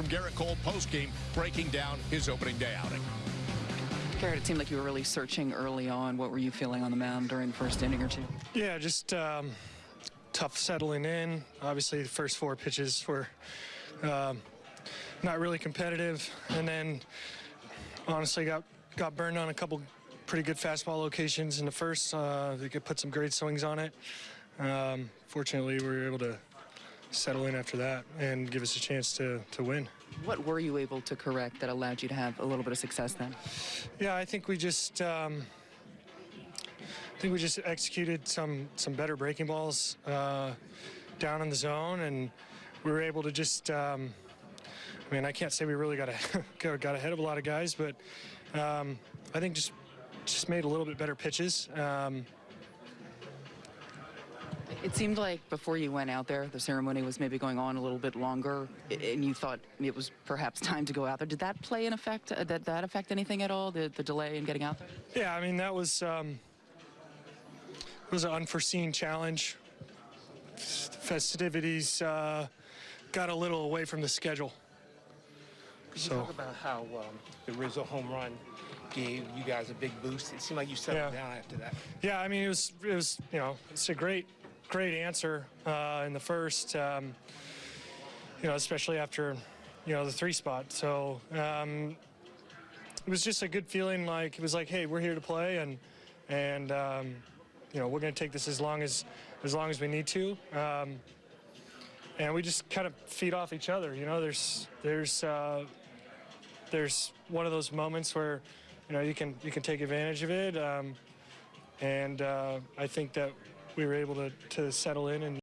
from Gerrit Cole post-game, breaking down his opening day outing. Gerrit, it seemed like you were really searching early on. What were you feeling on the mound during the first inning or two? Yeah, just um, tough settling in. Obviously, the first four pitches were um, not really competitive, and then honestly got got burned on a couple pretty good fastball locations in the first. Uh, they could put some great swings on it. Um, fortunately, we were able to settle in after that and give us a chance to, to win. What were you able to correct that allowed you to have a little bit of success then? Yeah, I think we just um, I think we just executed some some better breaking balls uh, down in the zone, and we were able to just. Um, I mean, I can't say we really got a, got ahead of a lot of guys, but um, I think just just made a little bit better pitches. Um, It seemed like before you went out there, the ceremony was maybe going on a little bit longer, and you thought it was perhaps time to go out there. Did that play an effect? Uh, did that affect anything at all? The, the delay in getting out there? Yeah, I mean that was um, was an unforeseen challenge. Festivities uh, got a little away from the schedule. Could you So- talk about how um, the Rizzo home run gave you guys a big boost? It seemed like you settled Yeah. down after that. Yeah, I mean it was it was you know it's a great great answer uh, in the first. Um, you know, especially after you know the three spot. So um, it was just a good feeling. Like it was like, hey, we're here to play, and and um, you know we're going to take this as long as as long as we need to. Um, and we just kind of feed off each other. You know, there's there's uh, there's one of those moments where you know you can you can take advantage of it. Um, and uh, I think that we were able to, to settle in and